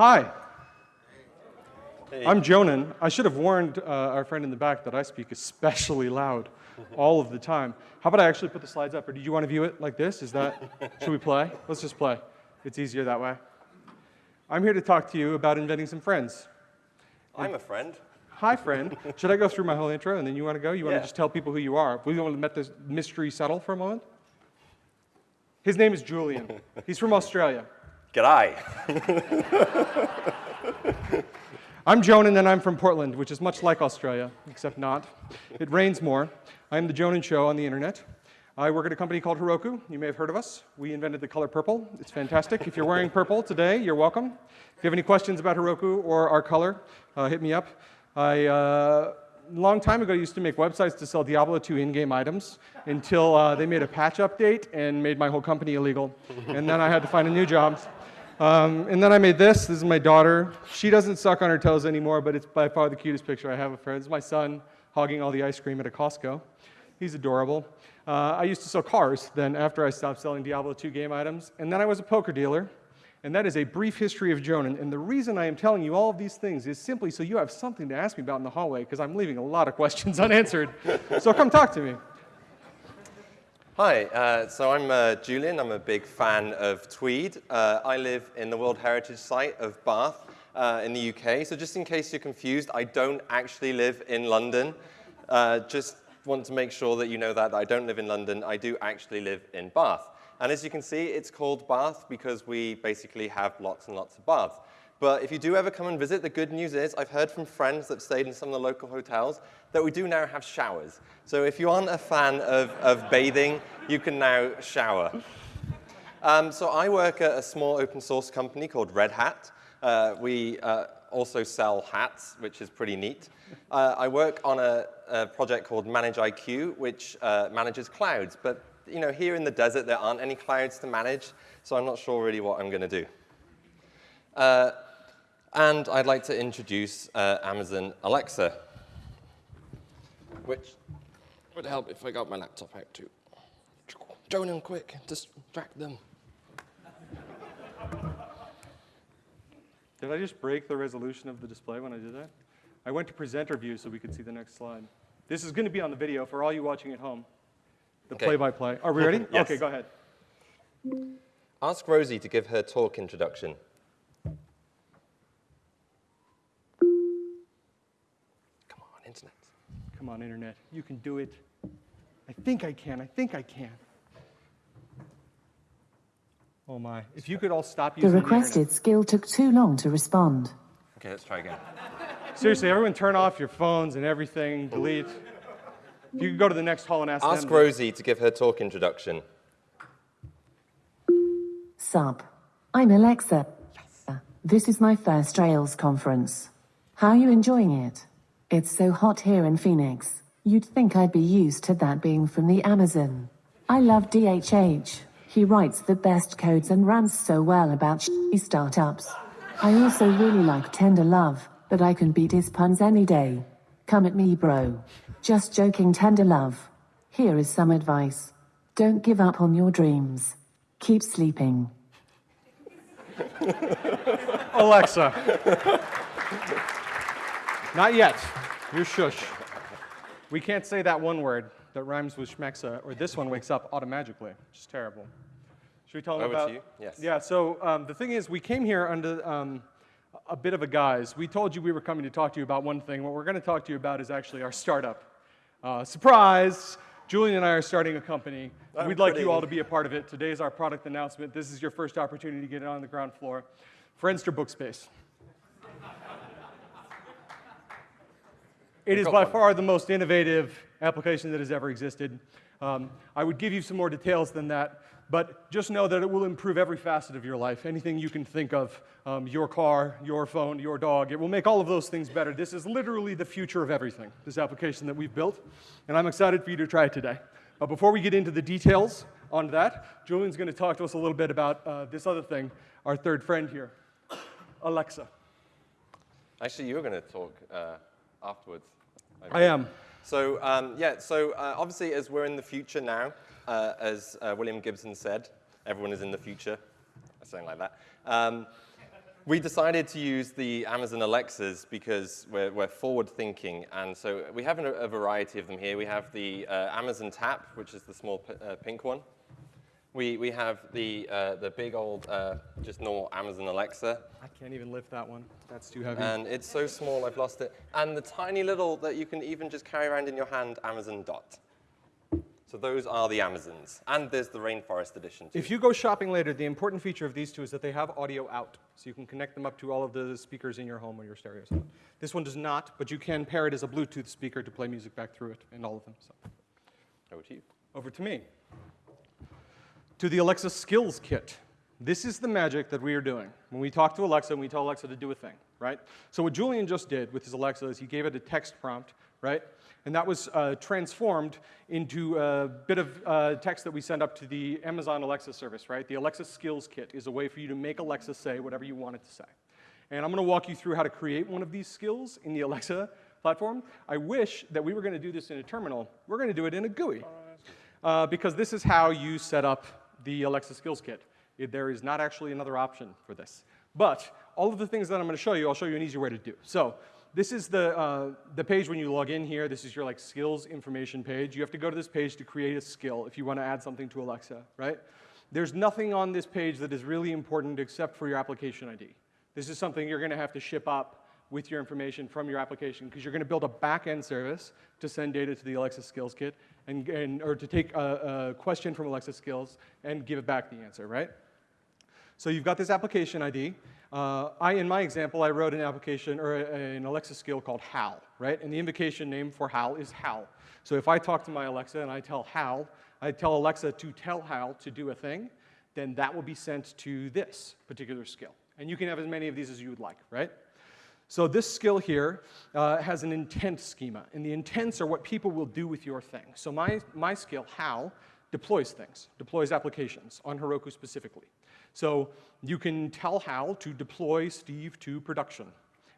Hi. Hey. I'm Jonan. I should have warned uh, our friend in the back that I speak especially loud all of the time. How about I actually put the slides up, or do you want to view it like this? Is that, should we play? Let's just play. It's easier that way. I'm here to talk to you about inventing some friends. I'm a friend. Hi, friend. Should I go through my whole intro and then you want to go? You want yeah. to just tell people who you are? We want to let this mystery settle for a moment? His name is Julian. He's from Australia. G'day. I'm Jonan and I'm from Portland, which is much like Australia, except not. It rains more. I'm the Jonan Show on the internet. I work at a company called Heroku. You may have heard of us. We invented the color purple. It's fantastic. if you're wearing purple today, you're welcome. If you have any questions about Heroku or our color, uh, hit me up. I, uh, a long time ago, I used to make websites to sell Diablo 2 in-game items until uh, they made a patch update and made my whole company illegal. and then I had to find a new job. Um, and then I made this. This is my daughter. She doesn't suck on her toes anymore, but it's by far the cutest picture I have of her. This is my son hogging all the ice cream at a Costco. He's adorable. Uh, I used to sell cars then after I stopped selling Diablo 2 game items. And then I was a poker dealer. And that is a brief history of Jonan. And the reason I am telling you all of these things is simply so you have something to ask me about in the hallway, because I'm leaving a lot of questions unanswered. so come talk to me. Hi, uh, so I'm uh, Julian. I'm a big fan of Tweed. Uh, I live in the World Heritage Site of Bath uh, in the UK. So just in case you're confused, I don't actually live in London. Uh, just want to make sure that you know that, that I don't live in London. I do actually live in Bath. And as you can see, it's called Bath because we basically have lots and lots of baths. But if you do ever come and visit, the good news is I've heard from friends that stayed in some of the local hotels that we do now have showers. So if you aren't a fan of, of bathing, you can now shower. Um, so I work at a small open source company called Red Hat. Uh, we uh, also sell hats, which is pretty neat. Uh, I work on a, a, project called ManageIQ, which uh, manages clouds. But you know, here in the desert, there aren't any clouds to manage, so I'm not sure really what I'm going to do. And I'd like to introduce uh, Amazon Alexa, which would help if I got my laptop out too. Jonan, quick, distract them. Did I just break the resolution of the display when I did that? I went to presenter view so we could see the next slide. This is going to be on the video for all you watching at home. The play-by-play. -play. Are we ready? yes. Okay, go ahead. Ask Rosie to give her talk introduction. Come on, internet. Come on, internet. You can do it. I think I can. I think I can. Oh my. If you could all stop using the requested the skill took too long to respond. Okay, let's try again. Seriously, everyone turn off your phones and everything, delete. If you could go to the next hall and ask Ask them. Rosie to give her talk introduction. Sup. I'm Alexa. Yes. This is my first Rails conference. How are you enjoying it? It's so hot here in Phoenix. You'd think I'd be used to that being from the Amazon. I love DHH. He writes the best codes and rants so well about startups. I also really like Tenderlove, but I can beat his puns any day. Come at me, bro. Just joking, Tenderlove. Here is some advice. Don't give up on your dreams. Keep sleeping. Alexa. Not yet. You're shush. We can't say that one word that rhymes with schmexa, or this one wakes up automatically, which is terrible. Should we tell them Over about? to you. Yes. Yeah. So um, the thing is, we came here under um, a bit of a guise. We told you we were coming to talk to you about one thing. What we're going to talk to you about is actually our startup. Uh, surprise! Julian and I are starting a company. I'm We'd like you all to be a part of it. Today is our product announcement. This is your first opportunity to get it on the ground floor. Friendster Bookspace. It is by far the most innovative application that has ever existed. Um, I would give you some more details than that, but just know that it will improve every facet of your life. Anything you can think of, um, your car, your phone, your dog, it will make all of those things better. This is literally the future of everything, this application that we've built, and I'm excited for you to try it today. But before we get into the details on that, Julian's going to talk to us a little bit about uh, this other thing, our third friend here, Alexa. Actually, you're going to talk uh, afterwards. I am. So um, yeah, so uh, obviously as we're in the future now, uh, as uh, William Gibson said, everyone is in the future, something like that. Um, we decided to use the Amazon Alexas because we're, we're forward-thinking, and so we have a, a, variety of them here. We have the uh, Amazon Tap, which is the small uh, pink one. We, we have the, uh, the big old, uh, just normal Amazon Alexa. I can't even lift that one. That's too heavy. And it's so small, I've lost it. And the tiny little that you can even just carry around in your hand, Amazon Dot. So those are the Amazons. And there's the Rainforest Edition, too. If you go shopping later, the important feature of these two is that they have audio out. So you can connect them up to all of the speakers in your home or your stereo. stereos. This one does not, but you can pair it as a Bluetooth speaker to play music back through it and all of them. So. Over to you. Over to me. To the Alexa Skills Kit. This is the magic that we are doing. When we talk to Alexa and we tell Alexa to do a thing, right? So what Julian just did with his Alexa is he gave it a text prompt, right? And that was uh, transformed into a bit of uh, text that we send up to the Amazon Alexa service, right? The Alexa Skills Kit is a way for you to make Alexa say whatever you want it to say. And I'm going to walk you through how to create one of these skills in the Alexa platform. I wish that we were going to do this in a terminal. We're going to do it in a GUI. Uh, because this is how you set up the Alexa Skills Kit. It, there is not actually another option for this. But all of the things that I'm going to show you, I'll show you an easier way to do. So this is the, uh, the page when you log in here. This is your like skills information page. You have to go to this page to create a skill if you want to add something to Alexa, right? There's nothing on this page that is really important except for your application ID. This is something you're going to have to ship up with your information from your application because you're going to build a back-end service to send data to the Alexa Skills Kit and, and or to take a, a question from Alexa Skills and give it back the answer, right? So you've got this application ID. Uh, I, in my example, I wrote an application or a, an Alexa skill called Hal, right? And the invocation name for Hal is Hal. So if I talk to my Alexa and I tell Hal, I tell Alexa to tell Hal to do a thing, then that will be sent to this particular skill. And you can have as many of these as you would like, right? So this skill here uh, has an intent schema, and the intents are what people will do with your thing. So my, my skill, Hal, deploys things, deploys applications on Heroku specifically. So you can tell Hal to deploy Steve to production,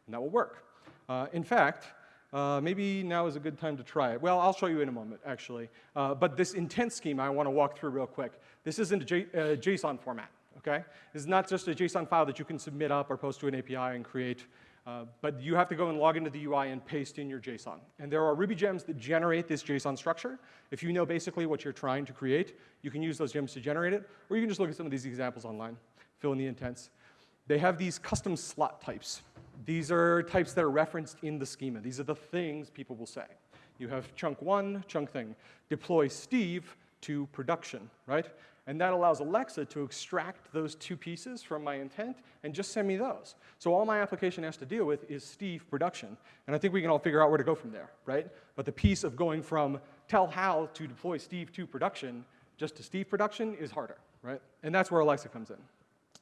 and that will work. Uh, in fact, uh, maybe now is a good time to try it. Well, I'll show you in a moment, actually. Uh, but this intent schema I want to walk through real quick. This isn't a J uh, JSON format, okay? This is not just a JSON file that you can submit up or post to an API and create uh, but you have to go and log into the UI and paste in your JSON. And there are Ruby gems that generate this JSON structure. If you know basically what you're trying to create, you can use those gems to generate it, or you can just look at some of these examples online, fill in the intents. They have these custom slot types. These are types that are referenced in the schema. These are the things people will say. You have chunk one, chunk thing. Deploy Steve to production, right? And that allows Alexa to extract those two pieces from my intent and just send me those. So all my application has to deal with is Steve production. And I think we can all figure out where to go from there, right? But the piece of going from tell Hal to deploy Steve to production just to Steve production is harder, right? And that's where Alexa comes in.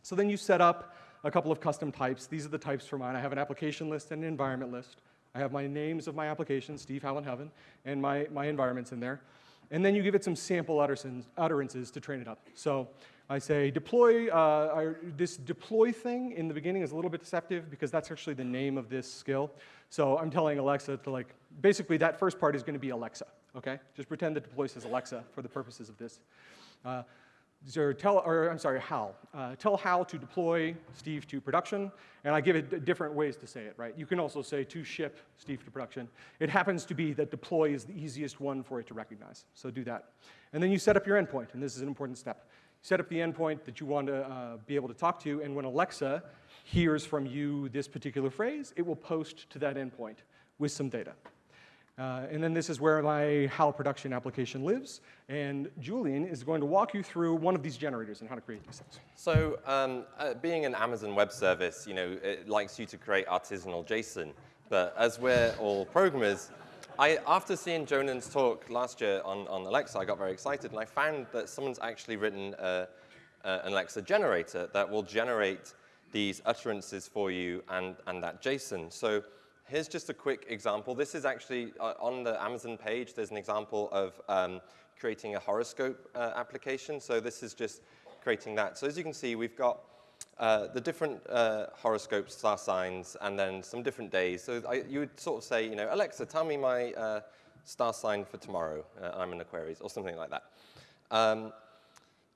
So then you set up a couple of custom types. These are the types for mine. I have an application list and an environment list. I have my names of my applications, Steve, Hal, and Heaven, and my, my environments in there. And then you give it some sample utterances to train it up. So I say deploy, uh, this deploy thing in the beginning is a little bit deceptive because that's actually the name of this skill. So I'm telling Alexa to like, basically that first part is going to be Alexa, okay? Just pretend that deploy says Alexa for the purposes of this. Uh, or tell, or I'm sorry, Hal. Uh, tell Hal to deploy Steve to production, and I give it different ways to say it, right? You can also say to ship Steve to production. It happens to be that deploy is the easiest one for it to recognize, so do that. And then you set up your endpoint, and this is an important step. You set up the endpoint that you want to uh, be able to talk to, and when Alexa hears from you this particular phrase, it will post to that endpoint with some data. Uh, and then this is where my HAL production application lives. And Julian is going to walk you through one of these generators and how to create these things. So um, uh, being an Amazon Web Service, you know, it likes you to create artisanal JSON. But as we're all programmers, I, after seeing Jonan's talk last year on, on Alexa, I got very excited, and I found that someone's actually written uh, an Alexa generator that will generate these utterances for you and, and that JSON. So here's just a quick example. This is actually uh, on the Amazon page. There's an example of um, creating a horoscope uh, application. So this is just creating that. So as you can see, we've got uh, the different uh, horoscopes, star signs, and then some different days. So I, you would sort of say, you know, Alexa, tell me my uh, star sign for tomorrow. Uh, I'm an Aquarius, or something like that. Um,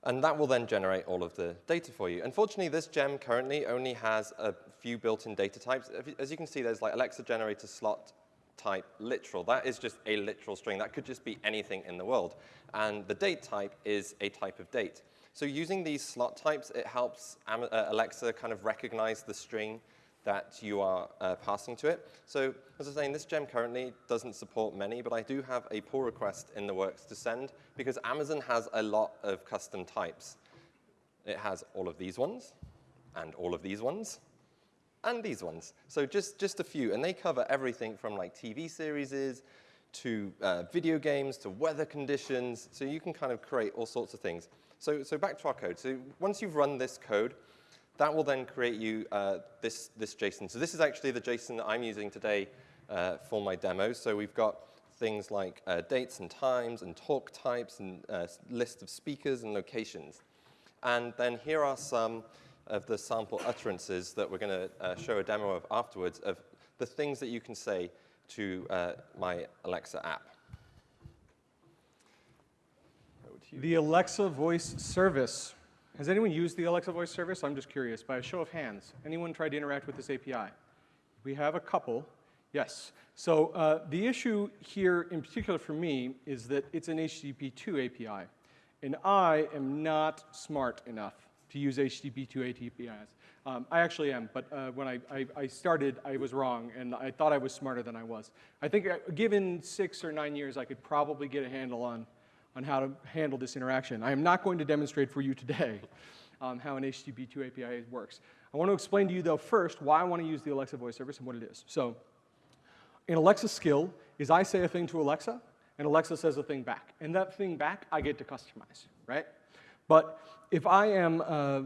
And that will then generate all of the data for you. Unfortunately, this gem currently only has a few built-in data types. As you can see, there's like Alexa generator slot type literal. That is just a literal string. That could just be anything in the world. And the date type is a type of date. So using these slot types, it helps uh, Alexa kind of recognize the string that you are uh, passing to it. So as I was saying, this gem currently doesn't support many, but I do have a pull request in the works to send because Amazon has a lot of custom types. It has all of these ones and all of these ones and these ones. So just, just a few, and they cover everything from like TV series to uh, video games to weather conditions. So you can kind of create all sorts of things. So, so back to our code. So once you've run this code, that will then create you uh, this, this JSON. So this is actually the JSON that I'm using today uh, for my demo. So we've got things like uh, dates and times and talk types and uh, list of speakers and locations. And then here are some of the sample utterances that we're going to uh, show a demo of afterwards of the things that you can say to uh, my Alexa app. The Alexa voice service has anyone used the Alexa voice service? I'm just curious, by a show of hands. Anyone tried to interact with this API? We have a couple. Yes. So uh, the issue here in particular for me is that it's an HTTP2 API. And I am not smart enough to use HTTP2 APIs. Um, I actually am, but uh, when I, I, I, started, I was wrong, and I thought I was smarter than I was. I think uh, given six or nine years, I could probably get a handle on on how to handle this interaction. I am not going to demonstrate for you today um, how an HTTP2 API works. I want to explain to you, though, first why I want to use the Alexa voice service and what it is. So an Alexa skill is I say a thing to Alexa, and Alexa says a thing back. And that thing back, I get to customize, right? But if I am uh,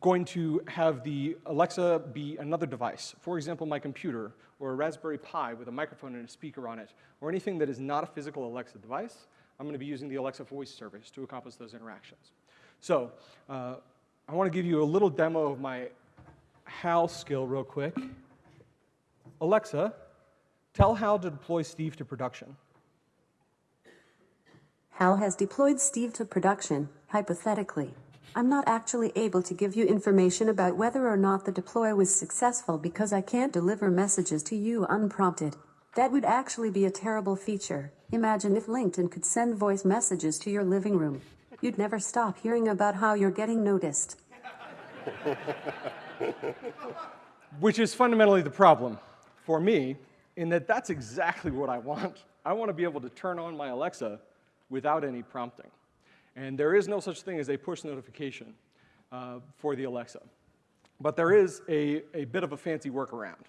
going to have the Alexa be another device, for example, my computer, or a Raspberry Pi with a microphone and a speaker on it, or anything that is not a physical Alexa device, I'm going to be using the Alexa voice service to accomplish those interactions. So uh, I want to give you a little demo of my HAL skill real quick. Alexa, tell HAL to deploy Steve to production. HAL has deployed Steve to production, hypothetically. I'm not actually able to give you information about whether or not the deploy was successful because I can't deliver messages to you unprompted. That would actually be a terrible feature. Imagine if LinkedIn could send voice messages to your living room. You'd never stop hearing about how you're getting noticed. Which is fundamentally the problem for me, in that that's exactly what I want. I want to be able to turn on my Alexa without any prompting. And there is no such thing as a push notification uh, for the Alexa. But there is a, a bit of a fancy workaround.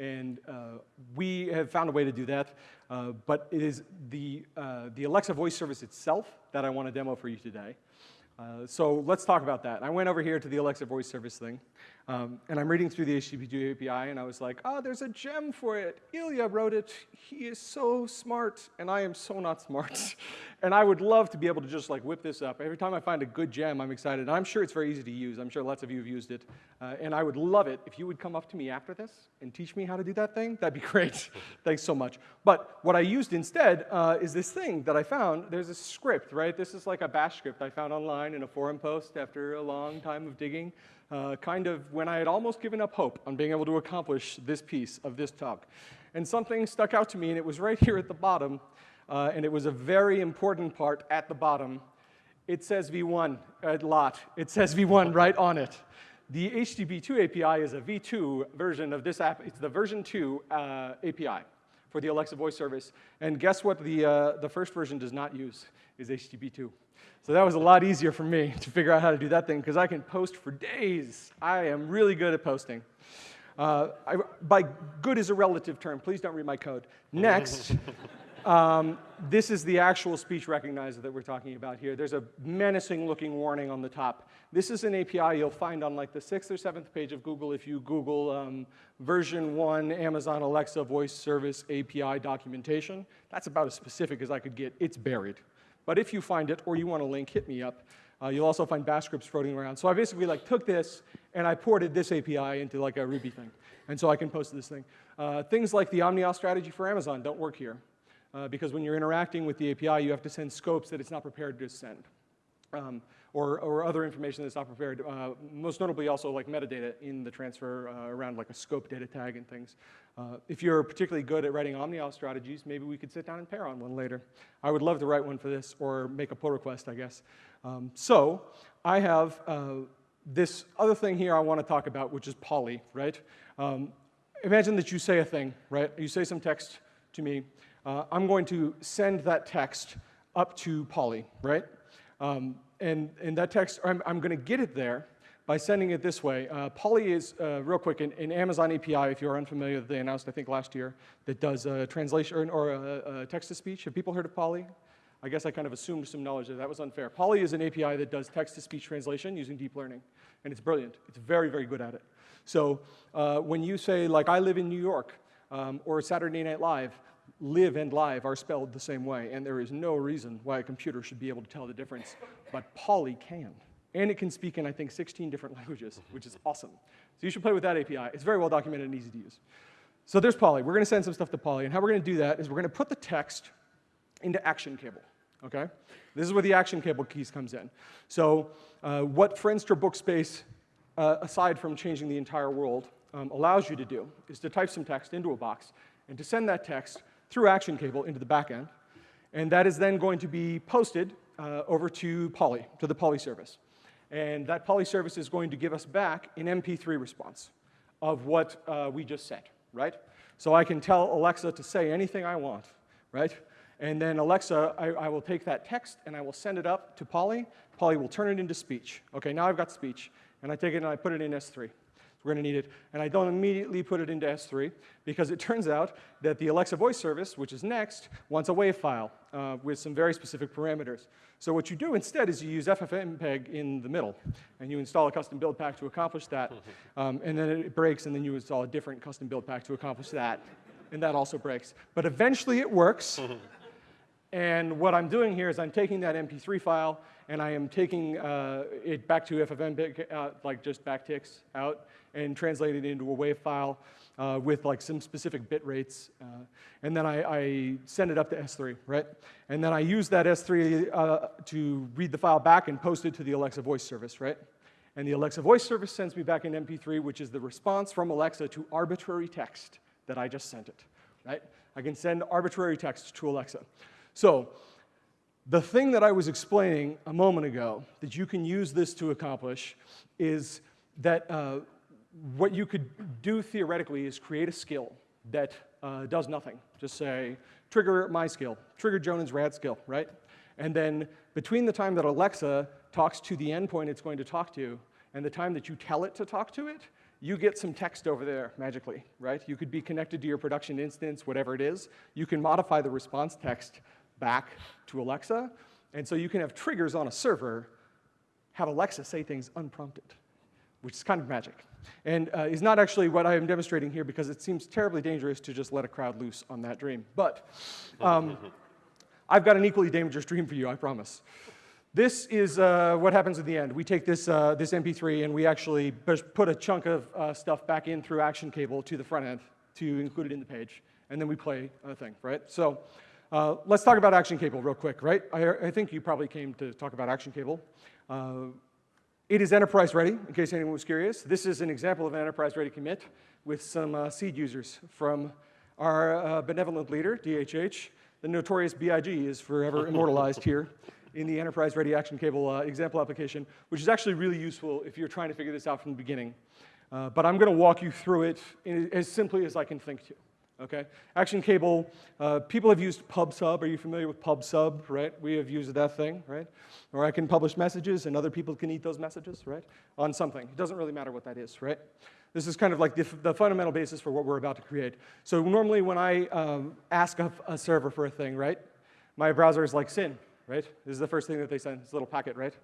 And uh, we have found a way to do that. Uh, but it is the, uh, the Alexa voice service itself that I want to demo for you today. Uh, so let's talk about that. I went over here to the Alexa voice service thing, um, and I'm reading through the HTTP2 API, and I was like, oh, there's a gem for it. Ilya wrote it. He is so smart, and I am so not smart. and I would love to be able to just like whip this up. Every time I find a good gem, I'm excited. And I'm sure it's very easy to use. I'm sure lots of you have used it. Uh, and I would love it if you would come up to me after this and teach me how to do that thing. That'd be great. Thanks so much. But what I used instead uh, is this thing that I found. There's a script, right? This is like a bash script I found online in a forum post after a long time of digging, uh, kind of when I had almost given up hope on being able to accomplish this piece of this talk. And something stuck out to me, and it was right here at the bottom, uh, and it was a very important part at the bottom. It says V1 a lot. It says V1 right on it. The HTTP2 API is a V2 version of this app. It's the version 2 uh, API for the Alexa voice service. And guess what the, uh, the first version does not use is HTTP2. So that was a lot easier for me to figure out how to do that thing because I can post for days. I am really good at posting. Uh, I, by good is a relative term. Please don't read my code. Next, um, this is the actual speech recognizer that we're talking about here. There's a menacing looking warning on the top. This is an API you'll find on like the sixth or seventh page of Google if you Google um, version one Amazon Alexa voice service API documentation. That's about as specific as I could get. It's buried. But if you find it or you want a link, hit me up. Uh, you'll also find bash scripts floating around. So I basically like took this and I ported this API into like a Ruby thing. And so I can post this thing. Uh, things like the OmniAuth strategy for Amazon don't work here uh, because when you're interacting with the API, you have to send scopes that it's not prepared to send. Um, or, or other information that's not prepared. Uh, most notably also like metadata in the transfer uh, around like a scope data tag and things. Uh, if you're particularly good at writing OmniAuth strategies, maybe we could sit down and pair on one later. I would love to write one for this or make a pull request, I guess. Um, so I have uh, this other thing here I want to talk about, which is Polly, right? Um, imagine that you say a thing, right? You say some text to me. Uh, I'm going to send that text up to Polly, right? Um, and, that text, I'm, I'm going to get it there by sending it this way. Uh, Polly is, uh, real quick, an, an, Amazon API, if you're unfamiliar, they announced, I think, last year, that does uh, translation or uh, text-to-speech. Have people heard of Polly? I guess I kind of assumed some knowledge that that was unfair. Polly is an API that does text-to-speech translation using deep learning, and it's brilliant. It's very, very good at it. So uh, when you say, like, I live in New York, um, or Saturday Night Live, live and live are spelled the same way, and there is no reason why a computer should be able to tell the difference, but Polly can. And it can speak in, I think, 16 different languages, which is awesome. So you should play with that API. It's very well documented and easy to use. So there's Polly. We're going to send some stuff to Polly, and how we're going to do that is we're going to put the text into action cable, okay? This is where the action cable keys comes in. So uh, what Friendster Bookspace, uh, aside from changing the entire world, um, allows you to do is to type some text into a box and to send that text through Action Cable into the backend. And that is then going to be posted uh, over to Polly, to the Polly service. And that Polly service is going to give us back an MP3 response of what uh, we just said, right? So I can tell Alexa to say anything I want, right? And then Alexa, I, I, will take that text and I will send it up to Polly. Polly will turn it into speech. Okay, now I've got speech. And I take it and I put it in S3. We're going to need it. And I don't immediately put it into S3 because it turns out that the Alexa voice service, which is next, wants a WAV file uh, with some very specific parameters. So what you do instead is you use FFmpeg in the middle, and you install a custom build pack to accomplish that. Um, and then it breaks, and then you install a different custom build pack to accomplish that. And that also breaks. But eventually it works. and what I'm doing here is I'm taking that MP3 file, and I am taking uh, it back to FFmpeg, uh, like just backticks out, and translating it into a WAV file uh, with like some specific bit rates. Uh, and then I, I, send it up to S3, right? And then I use that S3 uh, to read the file back and post it to the Alexa voice service, right? And the Alexa voice service sends me back an MP3, which is the response from Alexa to arbitrary text that I just sent it, right? I can send arbitrary text to Alexa. So the thing that I was explaining a moment ago that you can use this to accomplish is that uh, what you could do theoretically is create a skill that uh, does nothing. Just say, trigger my skill, trigger Jonan's rad skill, right? And then between the time that Alexa talks to the endpoint it's going to talk to and the time that you tell it to talk to it, you get some text over there magically, right? You could be connected to your production instance, whatever it is. You can modify the response text back to Alexa, and so you can have triggers on a server have Alexa say things unprompted, which is kind of magic and uh, is not actually what I am demonstrating here because it seems terribly dangerous to just let a crowd loose on that dream. But um, I've got an equally dangerous dream for you, I promise. This is uh, what happens at the end. We take this, uh, this MP3 and we actually put a chunk of uh, stuff back in through Action Cable to the front end to include it in the page, and then we play a thing, right? So uh, let's talk about Action Cable real quick, right? I, I, think you probably came to talk about Action Cable. Uh, it is enterprise ready, in case anyone was curious. This is an example of an enterprise ready commit with some uh, seed users from our uh, benevolent leader, DHH. The notorious BIG is forever immortalized here in the enterprise ready action cable uh, example application, which is actually really useful if you're trying to figure this out from the beginning. Uh, but I'm going to walk you through it in, as simply as I can think to okay? Action cable, uh, people have used PubSub. Are you familiar with PubSub, right? We have used that thing, right? Or I can publish messages and other people can eat those messages, right? On something. It doesn't really matter what that is, right? This is kind of like the, the fundamental basis for what we're about to create. So normally when I um, ask a, a server for a thing, right? My browser is like SYN, right? This is the first thing that they send, this little packet, right?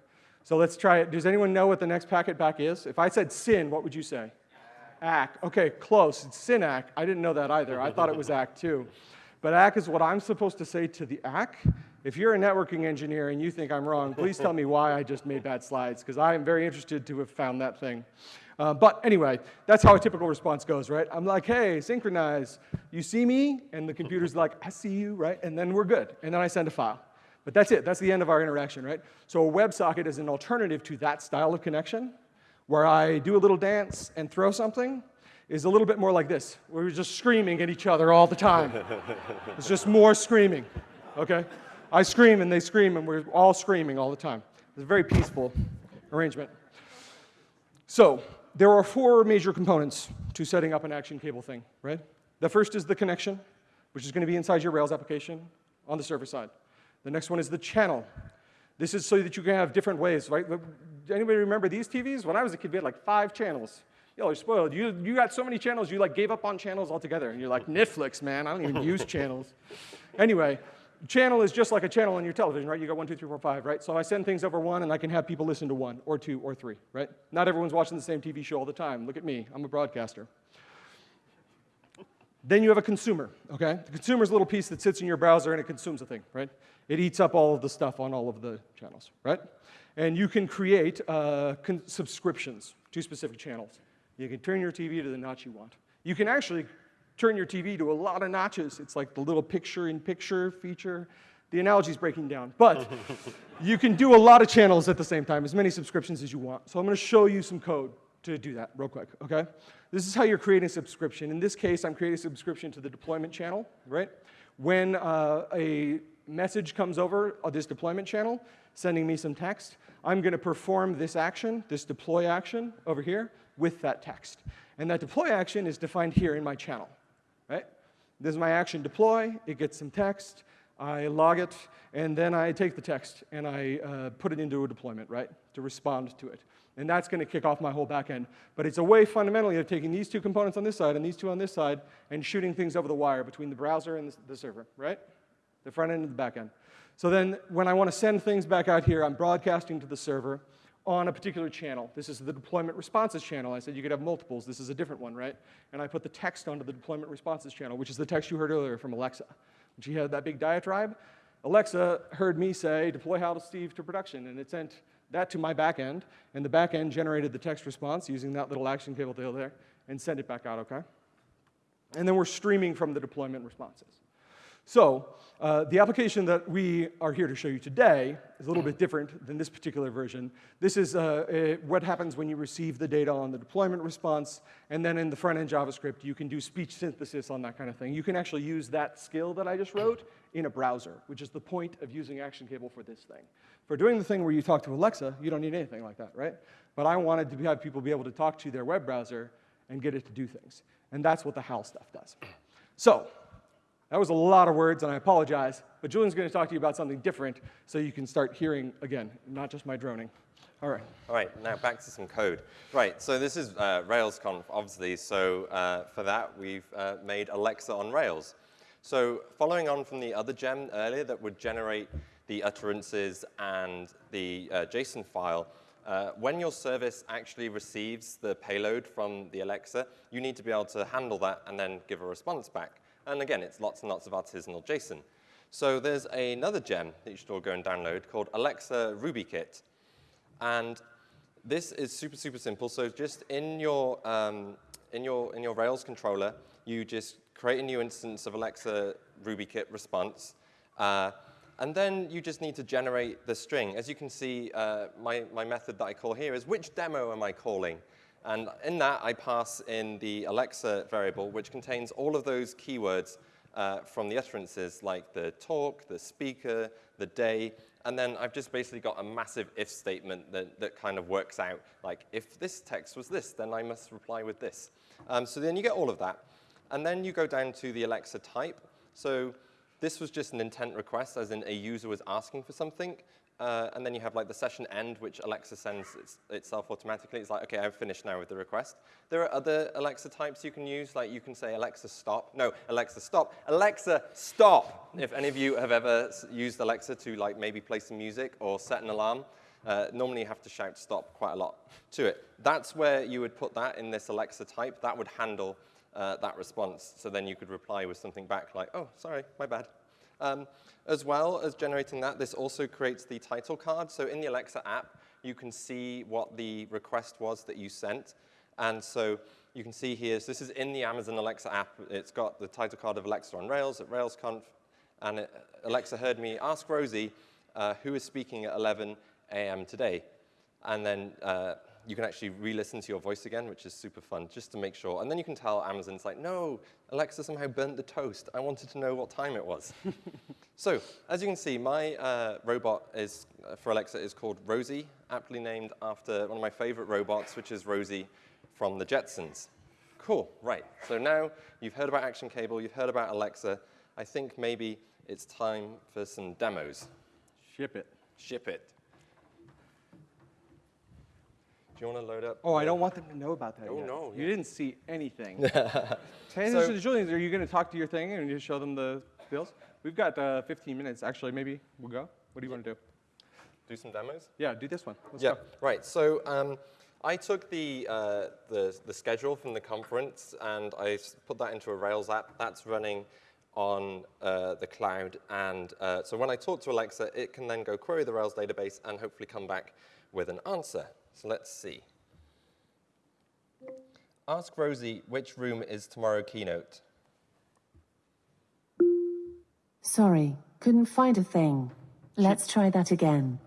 So let's try it. Does anyone know what the next packet back is? If I said SYN, what would you say? ACK. Okay, close. It's SYN-ACK. I didn't know that either. I thought it was ACK too. But ACK is what I'm supposed to say to the ACK. If you're a networking engineer and you think I'm wrong, please tell me why I just made bad slides, because I am very interested to have found that thing. Uh, but anyway, that's how a typical response goes, right? I'm like, hey, synchronize. You see me? And the computer's like, I see you, right? And then we're good. And then I send a file. But that's it. That's the end of our interaction, right? So a WebSocket is an alternative to that style of connection, where I do a little dance and throw something, is a little bit more like this, where we're just screaming at each other all the time. it's just more screaming, okay? I scream and they scream and we're all screaming all the time. It's a very peaceful arrangement. So there are four major components to setting up an action cable thing, right? The first is the connection, which is going to be inside your Rails application on the server side. The next one is the channel. This is so that you can have different ways, right? Anybody remember these TVs? When I was a kid, we had like five channels. Yo, you're spoiled. You, you got so many channels, you like gave up on channels altogether. And you're like, Netflix, man, I don't even use channels. Anyway, channel is just like a channel on your television, right? You got one, two, three, four, five, right? So I send things over one, and I can have people listen to one, or two, or three, right? Not everyone's watching the same TV show all the time. Look at me, I'm a broadcaster. Then you have a consumer, okay? The consumer's a little piece that sits in your browser and it consumes a thing, right? It eats up all of the stuff on all of the channels, right? And you can create uh, con subscriptions to specific channels. You can turn your TV to the notch you want. You can actually turn your TV to a lot of notches. It's like the little picture-in-picture -picture feature. The analogy is breaking down. But you can do a lot of channels at the same time, as many subscriptions as you want. So I'm going to show you some code to do that real quick, okay? This is how you're creating a subscription. In this case, I'm creating a subscription to the deployment channel, right? When uh, a message comes over this deployment channel, sending me some text, I'm going to perform this action, this deploy action over here, with that text. And that deploy action is defined here in my channel, right? This is my action deploy. It gets some text. I log it, and then I take the text and I uh, put it into a deployment, right, to respond to it. And that's going to kick off my whole backend. But it's a way fundamentally of taking these two components on this side and these two on this side and shooting things over the wire between the browser and the server, right? The front end and the back end. So then when I want to send things back out here, I'm broadcasting to the server on a particular channel. This is the deployment responses channel. I said you could have multiples. This is a different one, right? And I put the text onto the deployment responses channel, which is the text you heard earlier from Alexa. When she had that big diatribe, Alexa heard me say, deploy HAL to Steve to production, and it sent that to my backend, and the backend generated the text response using that little action cable tail there, and sent it back out, okay? And then we're streaming from the deployment responses. So uh, the application that we are here to show you today is a little bit different than this particular version. This is uh, what happens when you receive the data on the deployment response, and then in the front-end JavaScript, you can do speech synthesis on that kind of thing. You can actually use that skill that I just wrote in a browser, which is the point of using Action Cable for this thing. For doing the thing where you talk to Alexa, you don't need anything like that, right? But I wanted to have people be able to talk to their web browser and get it to do things. And that's what the HAL stuff does. So that was a lot of words, and I apologize, but Julian's going to talk to you about something different so you can start hearing again, not just my droning. All right. All right, now back to some code. Right, so this is uh, RailsConf, obviously, so uh, for that we've uh, made Alexa on Rails. So following on from the other gem earlier that would generate the utterances and the uh, JSON file, uh, when your service actually receives the payload from the Alexa, you need to be able to handle that and then give a response back. And again, it's lots and lots of artisanal JSON. So there's another gem that you should all go and download called Alexa RubyKit. And this is super, super simple. So just in your, um, in your, in your Rails controller, you just create a new instance of Alexa RubyKit response. Uh, and then you just need to generate the string. As you can see, uh, my, my method that I call here is which demo am I calling? And in that, I pass in the Alexa variable, which contains all of those keywords uh, from the utterances, like the talk, the speaker, the day, and then I've just basically got a massive if statement that, that kind of works out, like, if this text was this, then I must reply with this. Um, so then you get all of that. And then you go down to the Alexa type. So this was just an intent request, as in a user was asking for something. Uh, and then you have like the session end, which Alexa sends its, itself automatically. It's like, okay, I've finished now with the request. There are other Alexa types you can use, like you can say Alexa stop. No, Alexa stop. Alexa stop. if any of you have ever used Alexa to like maybe play some music or set an alarm, uh, normally you have to shout stop quite a lot to it. That's where you would put that in this Alexa type. That would handle uh, that response. So then you could reply with something back like, oh, sorry, my bad. Um, as well as generating that, this also creates the title card. So in the Alexa app, you can see what the request was that you sent. And so you can see here, so this is in the Amazon Alexa app. It's got the title card of Alexa on Rails at RailsConf. And it, Alexa heard me ask Rosie uh, who is speaking at 11 a.m. today? And then uh, you can actually re-listen to your voice again, which is super fun, just to make sure. And then you can tell Amazon's like, no, Alexa somehow burnt the toast. I wanted to know what time it was. so as you can see, my uh, robot is, uh, for Alexa is called Rosie, aptly named after one of my favorite robots, which is Rosie from the Jetsons. Cool, right. So now you've heard about Action Cable, you've heard about Alexa. I think maybe it's time for some demos. Ship it. Ship it. Do you want to load up? Oh, I don't want them to know about that Oh, yet. no, You yeah. didn't see anything. Pay attention to Julian. Are you going to talk to your thing and just show them the bills? We've got uh, 15 minutes. Actually, maybe we'll go. What do you want to do? Do some demos? Yeah, do this one. Let's Yeah, go. right. So um, I took the, uh, the, the schedule from the conference and I put that into a Rails app. That's running on uh, the cloud. And uh, so when I talk to Alexa, it can then go query the Rails database and hopefully come back with an answer. So let's see. Ask Rosie which room is tomorrow keynote. Sorry, couldn't find a thing. Let's try that again.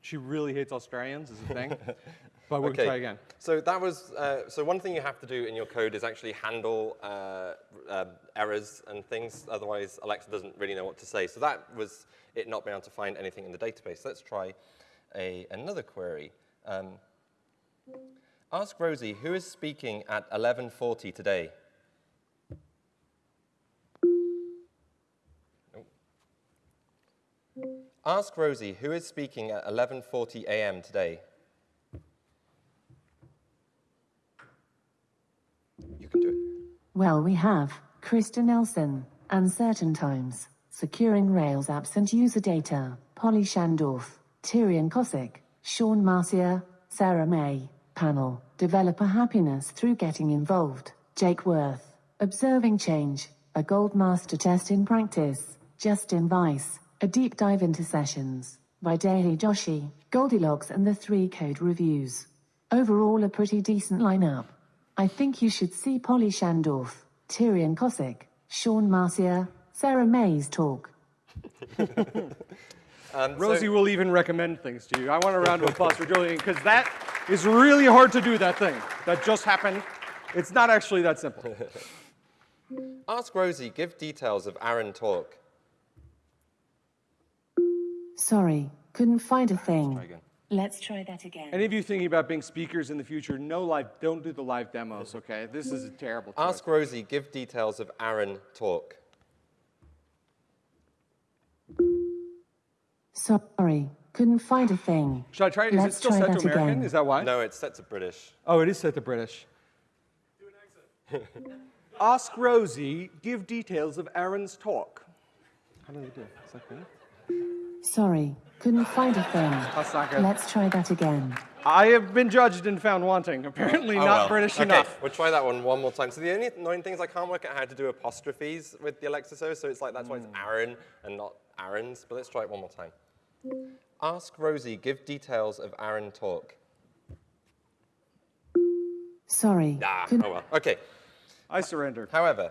She really hates Australians, is the thing. but we'll try again. So that was, uh, so one thing you have to do in your code is actually handle uh, uh, errors and things, otherwise Alexa doesn't really know what to say. So that was it not being able to find anything in the database. Let's try a, another query. Um, ask Rosie, who is speaking at 11.40 today? Ask Rosie, who is speaking at 11.40 a.m. today? You can do it. Well, we have Krista Nelson, Uncertain Times, Securing Rails Apps and User Data, Polly Shandorf, Terian Koscik, Sean Marcia, Sarah Mei, Panel, Developer Happiness Through Getting Involved, Jake Worth, Observing Change, A Gold Master Test in Practice, Justin Weiss, A Deep Dive into Sessions, Vaidehi Joshi, Goldilocks and the Three Code Reviews. Overall a pretty decent lineup. I think you should see Polly Shandorf, Terian Koscik, Sean Marcia, Sarah Mei's talk. Um, so- Rosie will even recommend things to you. I want a round of applause for Julian because that is really hard to do, that thing. That just happened. It's not actually that simple. Ask Rosie, give details of Aaron talk. Sorry, couldn't find a thing. again. Let's try that again. Any of you thinking about being speakers in the future, no live, don't do the live demos, okay? This is a terrible choice. Ask Rosie, give details of Aaron talk. Sorry, couldn't find a thing. Should I try? Is it Let's still set to that American? again. Is that why? No, it's set to British. Oh, it is set to British. Ask Rosie, give details of Aaron's talk. How do they do it? Is that good? Sorry, couldn't find a thing. That's not good. Let's try that again. I have been judged and found wanting. Apparently Oh, not well. British okay, enough. We'll try that one one more time. So the only annoying thing is I can't work out how to do apostrophes with the Alexa service, so it's like that's why it's hmm. Aaron and not Aaron's. But let's try it one more time. Ask Rosie, give details of Aaron talk. Sorry, Ah, couldn't. oh well. Okay. I surrender. However,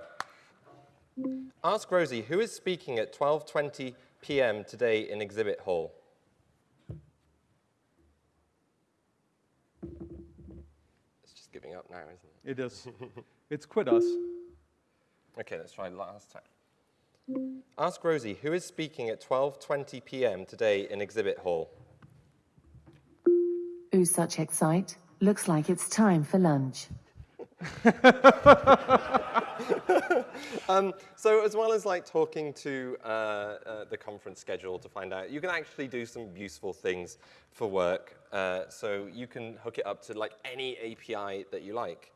ask Rosie, who is speaking at 12:20 p.m. today in Exhibit Hall? It's just giving up now, isn't it? It is. it's quit us. Okay, let's try last time. Ask Rosie, who is speaking at 12:20 p.m. today in Exhibit Hall? Ooh, such excite. Looks like it's time for lunch. So as well as like talking to uh, uh, the conference schedule to find out, you can actually do some useful things for work. Uh, so you can hook it up to like any API that you like.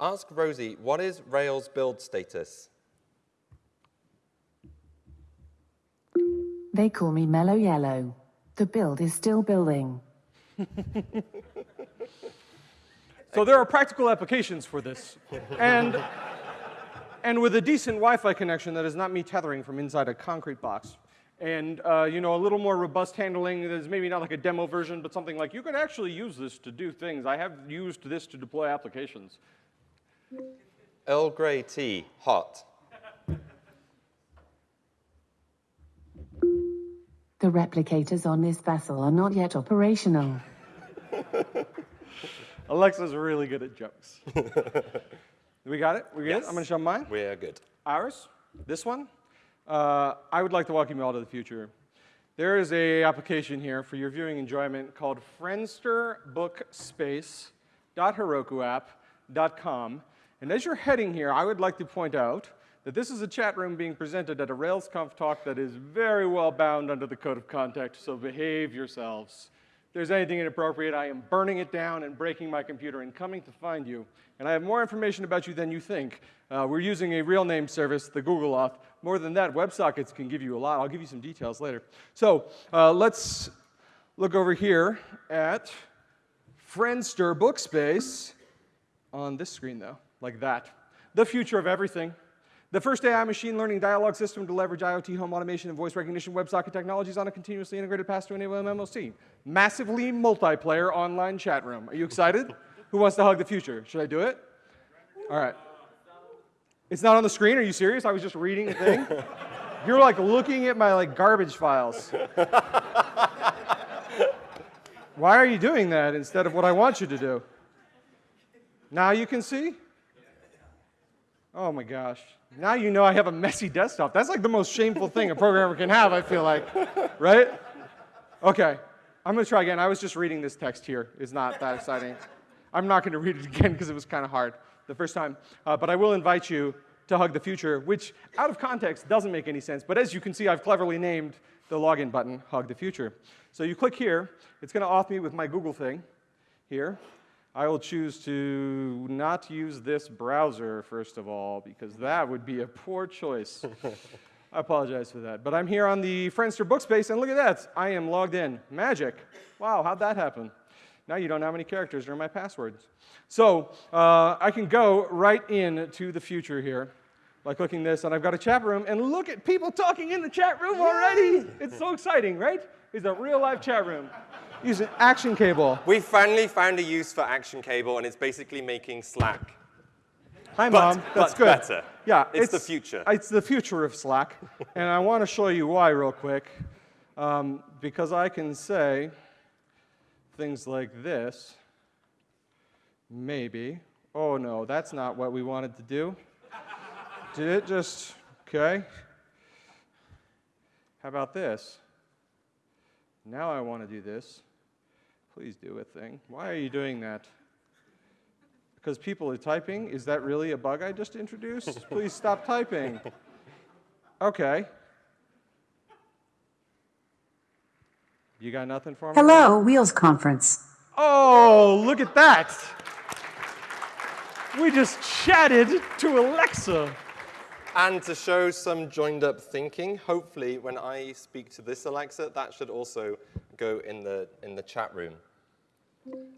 Ask Rosie, what is Rails build status? They call me Mellow Yellow. The build is still building. So there are practical applications for this. And, and with a decent Wi-Fi connection that is not me tethering from inside a concrete box, and uh, you know, a little more robust handling, there's maybe not like a demo version, but something like you could actually use this to do things. I have used this to deploy applications. Earl Grey tea, hot. The replicators on this vessel are not yet operational. Alexa's really good at jokes. we got it? We good? Yes. I'm going to show mine. We're good. Ours, this one. Uh, I would like to welcome you all to the future. There is a application here for your viewing enjoyment called friendsterbookspace.herokuapp.com. And as you're heading here, I would like to point out that this is a chat room being presented at a RailsConf talk that is very well bound under the code of conduct, so behave yourselves. If there's anything inappropriate, I am burning it down and breaking my computer and coming to find you. And I have more information about you than you think. Uh, we're using a real name service, the Google Auth. More than that, WebSockets can give you a lot. I'll give you some details later. So uh, let's look over here at Friendster Bookspace on this screen, though, like that. The future of everything. The first AI machine learning dialogue system to leverage IoT home automation and voice recognition WebSocket technologies on a continuously integrated path to enable MMOC. Massively multiplayer online chat room. Are you excited? Who wants to hug the future? Should I do it? All right. It's not on the screen? Are you serious? I was just reading a thing. You're like looking at my like garbage files. Why are you doing that instead of what I want you to do? Now you can see? Oh my gosh. Now you know I have a messy desktop. That's like the most shameful thing a programmer can have, I feel like. Right? Okay. I'm going to try again. I was just reading this text here. It's not that exciting. I'm not going to read it again because it was kind of hard the first time. Uh, but I will invite you to Hug the Future, which out of context doesn't make any sense. But as you can see, I've cleverly named the login button Hug the Future. So you click here. It's going to auth me with my Google thing here. I will choose to not use this browser, first of all, because that would be a poor choice. I apologize for that. But I'm here on the Friendster Bookspace, and look at that. I am logged in. Magic. Wow, how'd that happen? Now you don't know how many characters are in my passwords. So uh, I can go right into the future here by clicking this, and I've got a chat room, and look at people talking in the chat room already. It's so exciting, right? It's a real live chat room. Using action cable. We finally found a use for Action Cable, and it's basically making Slack. Hi, But- Mom. That's but good. better. Yeah, It's the future. It's the future of Slack, and I want to show you why real quick, um, because I can say things like this. Maybe. Oh no, that's not what we wanted to do. Did it just okay? How about this? Now I want to do this. Please do a thing. Why are you doing that? Because people are typing? Is that really a bug I just introduced? Please stop typing. Okay. You got nothing for me? Hello, Wheels Conference. Oh, look at that. We just chatted to Alexa. And to show some joined up thinking, hopefully when I speak to this Alexa, that should also go in the, in the chat room.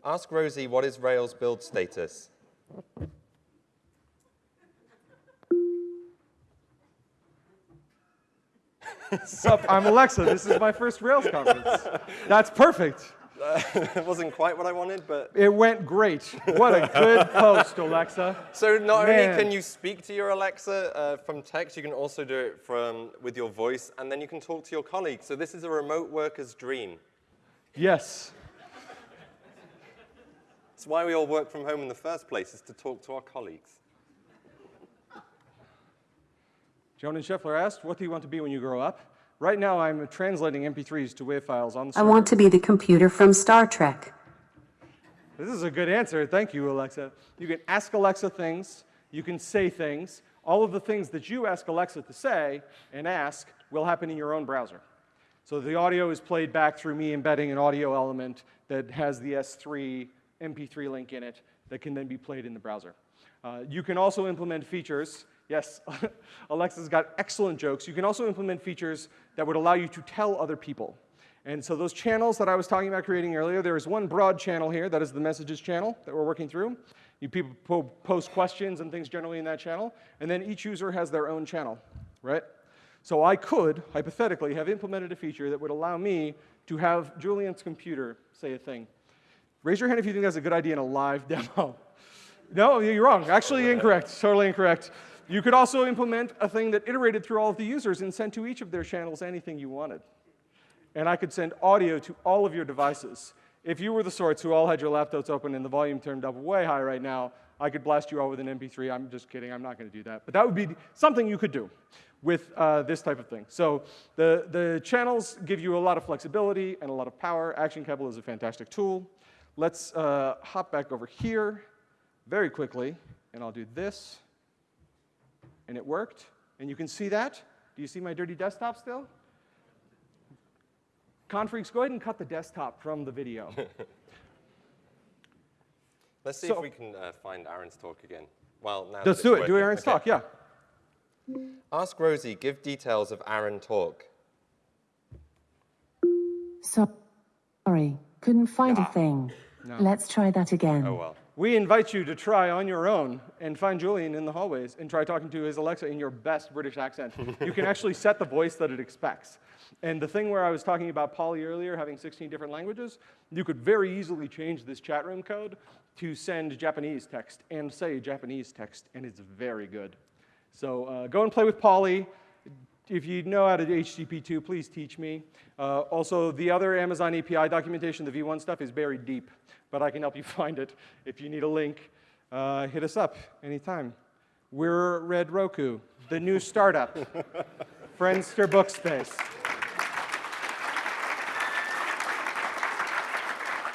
Ask Rosie what is Rails build status? Sup, I'm Alexa. This is my first Rails conference. That's perfect. it wasn't quite what I wanted, but It went great. What a good post, Alexa. so not Man. only can you speak to your Alexa uh, from text, you can also do it from with your voice, and then you can talk to your colleagues. So this is a remote worker's dream. Yes. It's why we all work from home in the first place, is to talk to our colleagues. Jonan Scheffler asked, What do you want to be when you grow up? Right now, I'm translating MP3s to WAV files on the server. I want to be the computer from Star Trek. This is a good answer. Thank you, Alexa. You can ask Alexa things, you can say things. All of the things that you ask Alexa to say and ask will happen in your own browser. So the audio is played back through me embedding an audio element that has the S3 MP3 link in it that can then be played in the browser. Uh, you can also implement features. Yes, Alexa's got excellent jokes. You can also implement features that would allow you to tell other people. And so those channels that I was talking about creating earlier, there is one broad channel here, that is the messages channel that we're working through. You people po- post questions and things generally in that channel, and then each user has their own channel, right? So I could, hypothetically, have implemented a feature that would allow me to have Julian's computer say a thing. Raise your hand if you think that's a good idea in a live demo. No, you're wrong. Actually incorrect. Totally incorrect. You could also implement a thing that iterated through all of the users and sent to each of their channels anything you wanted. and I could send audio to all of your devices. If you were the sorts who all had your laptops open and the volume turned up way high right now, I could blast you all with an MP3. I'm just kidding. I'm not going to do that. But that would be something you could do with uh, this type of thing. So the, the channels give you a lot of flexibility and a lot of power. Action Cable is a fantastic tool. Let's uh, hop back over here very quickly, and I'll do this. And it worked. And you can see that. Do you see my dirty desktop still? Confreaks, go ahead and cut the desktop from the video. Let's see So- if we can uh, find Aaron's talk again. Well, now that Let's do it. Do. Aaron's Okay. talk, yeah. Ask Rosie, give details of Aaron talk. So, Sorry, couldn't find a thing. Let's try that again. Oh, well. We invite you to try on your own and find Julian in the hallways and try talking to his Alexa in your best British accent. you can actually set the voice that it expects. And the thing where I was talking about Polly earlier, having 16 different languages, you could very easily change this chat room code to send Japanese text and say Japanese text, and it's very good. So uh, go and play with Polly. If you know how to do HTTP2, please teach me. Uh, also, the other Amazon API documentation, the V1 stuff, is buried deep, but I can help you find it. If you need a link, uh, hit us up anytime. We're Red Roku, the new startup, Friendster Bookspace.